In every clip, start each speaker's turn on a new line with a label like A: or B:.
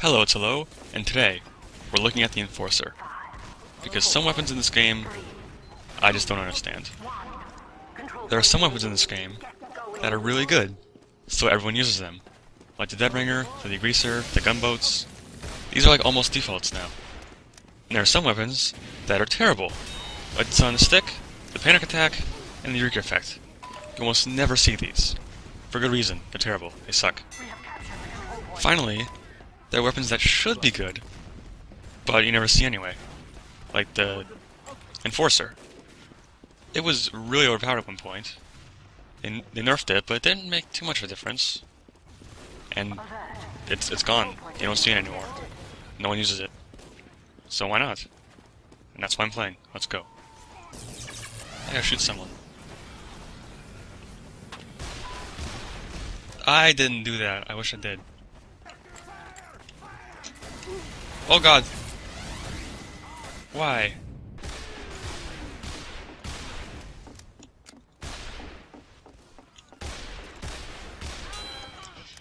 A: Hello, it's Hello, and today we're looking at the Enforcer. Because some weapons in this game, I just don't understand. There are some weapons in this game that are really good, so everyone uses them. Like the Deadringer, the Degreaser, the Gunboats. These are like almost defaults now. And there are some weapons that are terrible. Like the Sun Stick, the Panic Attack, and the Eureka Effect. You almost never see these. For good reason, they're terrible, they suck. Finally, there are weapons that should be good, but you never see anyway. Like the Enforcer. It was really overpowered at one point. They, they nerfed it, but it didn't make too much of a difference. And it's it's gone. You don't see it anymore. No one uses it. So why not? And that's why I'm playing. Let's go. I gotta shoot someone. I didn't do that. I wish I did. Oh god. Why?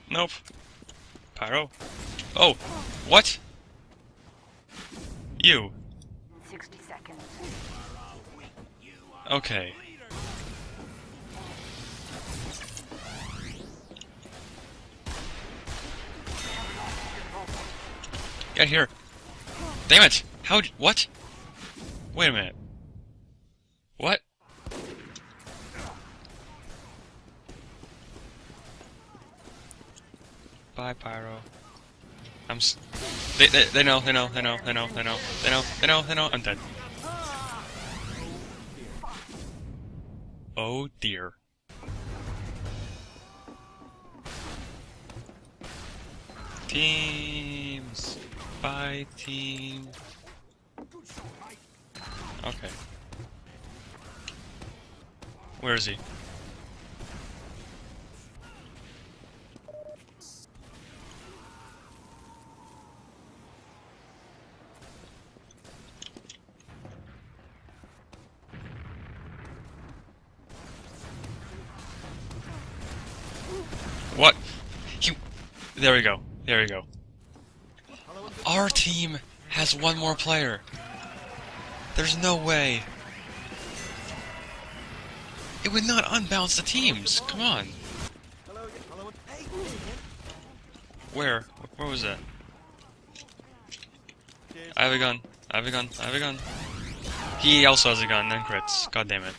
A: Nope. Pyro. Oh, what? You.
B: 60 seconds.
A: Okay. Get here. Damn it! How? What? Wait a minute. What? Bye, Pyro. I'm. S they, they they know they know they know they know they know they know they know they know I'm dead. Oh dear. Teams. Bye, team. Okay. Where is he? What? You. There we go. There we go. Our team has one more player. There's no way. It would not unbalance the teams. Come on. Where? Where was that? I have a gun. I have a gun. I have a gun. He also has a gun and crits. God damn it.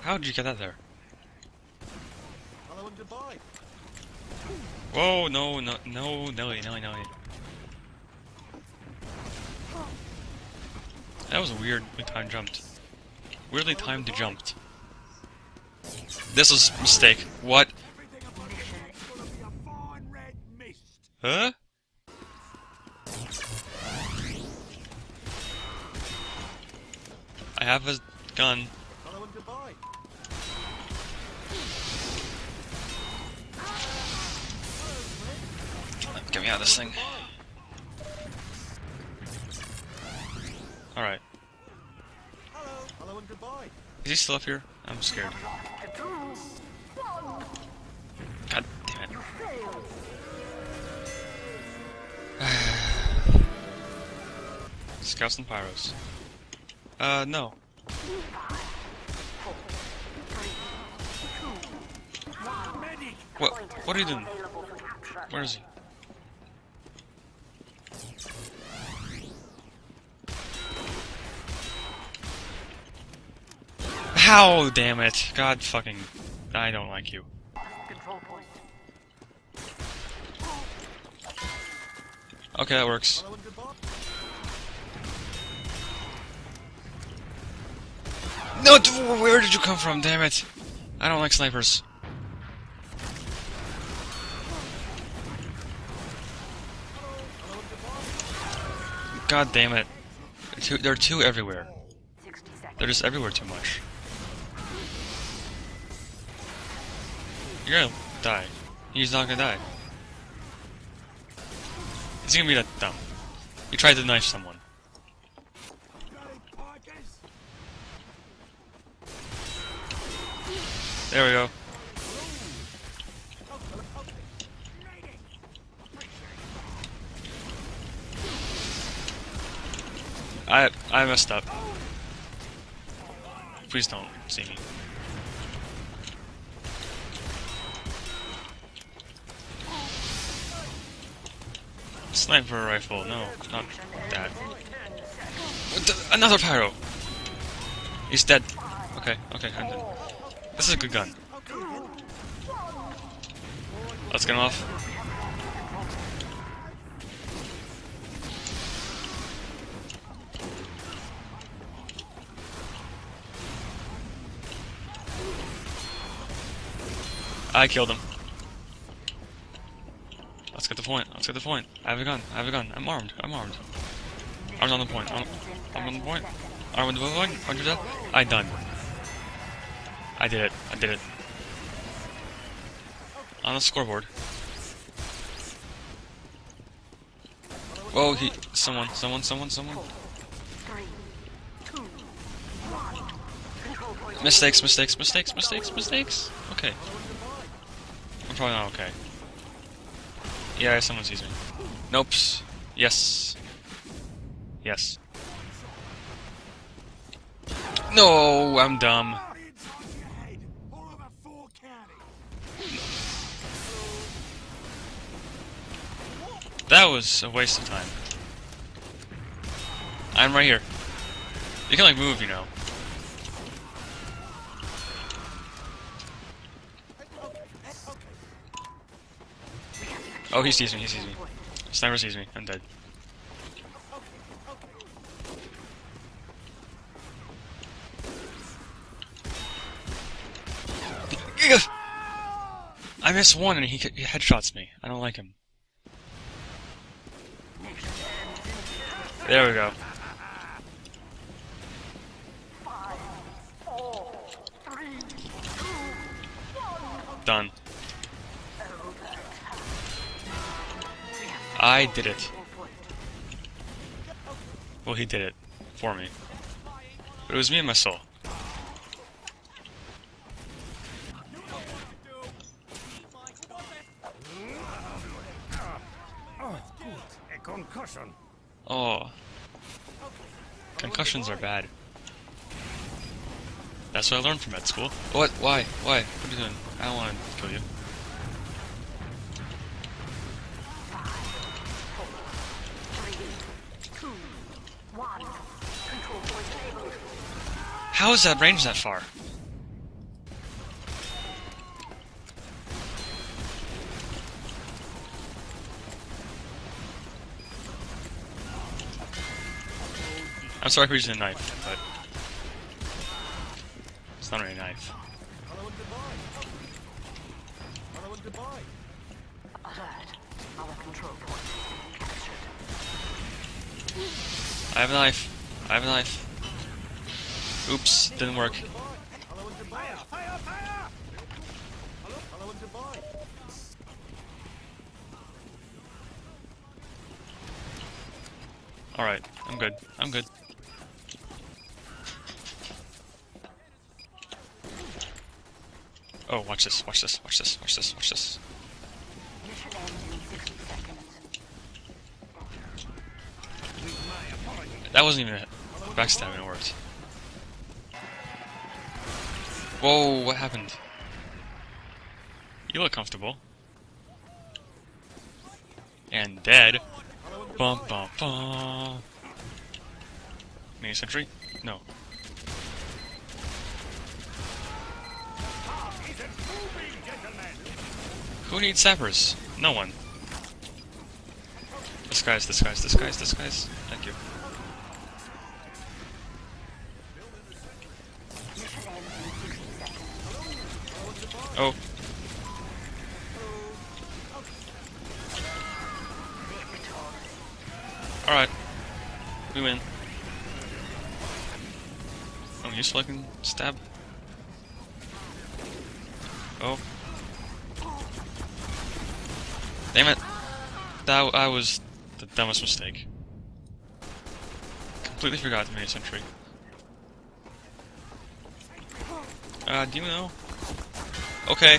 A: How did you get that there?
C: Goodbye.
A: Whoa, no, no, no, Nelly, Nelly, Nelly. That was a weird time jumped. Weirdly timed to jumped. This was a mistake. What? Huh? I have a gun. Out of this thing. Alright.
C: Hello. Hello and goodbye.
A: Is he still up here? I'm scared. God damn it. Scouts and pyros. Uh, no. What? What are you doing? Where is he? How? Damn it! God fucking! I don't like you. Okay, that works. No, where did you come from? Damn it! I don't like snipers. God damn it! They're two, they're two everywhere. They're just everywhere too much. You're gonna die. He's not gonna die. He's gonna be that dumb? He tried to knife someone. There we go. I I messed up. Please don't see me. Sniper rifle, no, not that. Another pyro! He's dead. Okay, okay, I'm dead. This is a good gun. Let's get him off. I killed him. Let's get the point. Let's get the point. I have a gun. I have a gun. I'm armed. I'm armed. Armed on the point. I'm, I'm on the point. Armed on the point. To death. I done. I did it. I did it. On the scoreboard. Whoa, he. Someone, someone, someone, someone. Mistakes, mistakes, mistakes, mistakes, mistakes. Okay. I'm probably not okay. Yeah, someone sees me. Nope. Yes. Yes. No, I'm dumb. That was a waste of time. I'm right here. You can like move, you know. Oh, he sees me, he sees me. Sniper sees me, I'm dead. I missed one and he headshots me. I don't like him. There we go. Done. I did it. Well, he did it for me. But it was me and my soul.
D: Concussion.
A: Oh. Concussions are bad. That's what I learned from med school. What? Why? Why? What are you doing? I don't want to kill you. How is that range that far? I'm sorry for using a knife, but it's not really a knife. I have a knife. I have a knife. Oops, didn't work. Alright, I'm good. I'm good. Oh, watch this, watch this, watch this, watch this, watch this.
B: Mission ends in 60 seconds.
A: That wasn't even backstabbing, it worked. Whoa, what happened? You look comfortable. And dead. Bum bum bum. Mini sentry? No. Who needs sappers? No one. This guy's, this guy's, this guy's, this guy's. Thank you. Oh. Alright. We win. Oh, you still can stab? Oh. Damn it. That I was the dumbest mistake. Completely forgot to make a sentry. Uh, do you know? Okay.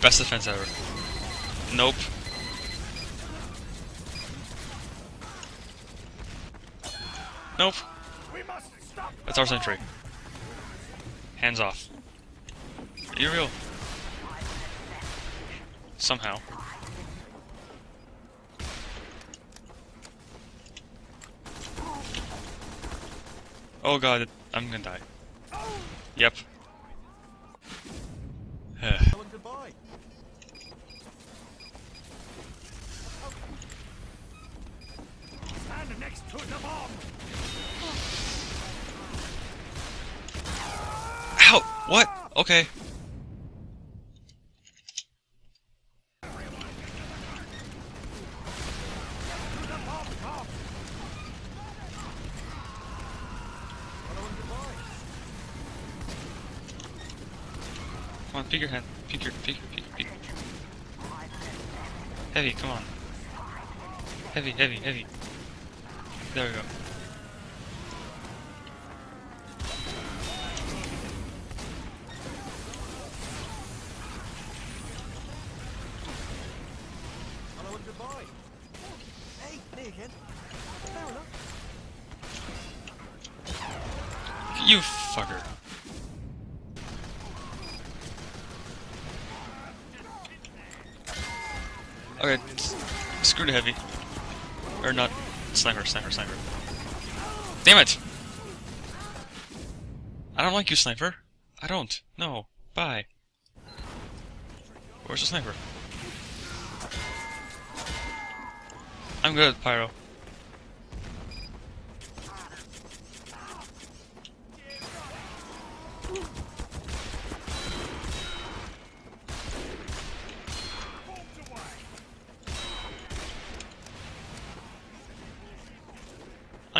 A: Best defense ever. Nope. Nope. That's our sentry. Hands off. Are you real? Somehow. Oh god, I'm gonna die. Yep.
C: Hello and goodbye.
D: Stand next to the bomb.
A: Ow! What? Okay.
C: Hello and goodbye.
A: Come on, pick your hand. Pick your, pick, pick, pick. Heavy, come on. Heavy, heavy, heavy. There we go. Okay, screw the heavy. Or not. Sniper, sniper, sniper. Damn it! I don't like you, sniper. I don't. No. Bye. Where's the sniper? I'm good, Pyro.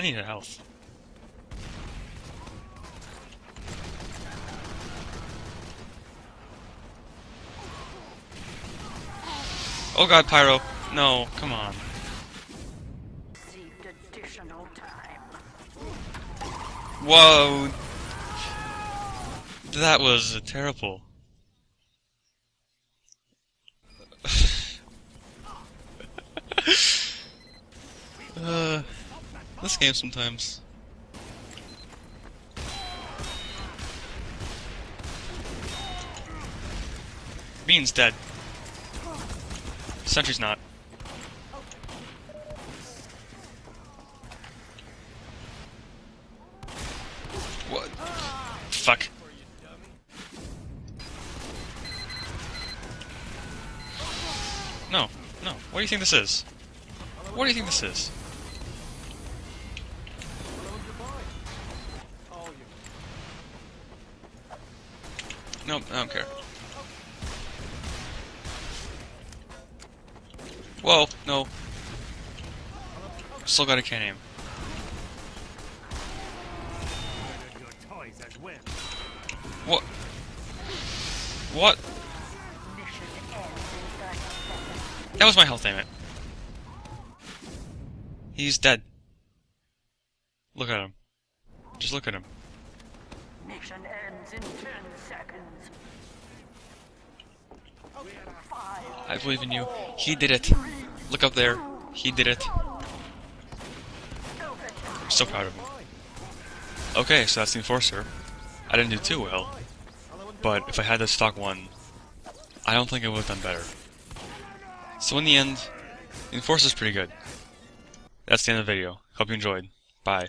A: Need health. Oh god, Pyro. No, come on. Whoa. That was terrible. uh, this game sometimes. Bean's dead. Sentry's not. What? Fuck. No, no. What do you think this is? What do you think this is? Nope, I don't care. Whoa, no. Still got a can aim. What? What?
B: Mission ends in 30 seconds.
A: That was my health, damn it. He's dead. Look at him. Just look at him.
B: Mission ends in 10 seconds.
A: I believe in you. He did it. Look up there. He did it. I'm so proud of him. Okay, so that's the Enforcer. I didn't do too well, but if I had the stock one, I don't think I would have done better. So in the end, the Enforcer's pretty good. That's the end of the video. Hope you enjoyed. Bye.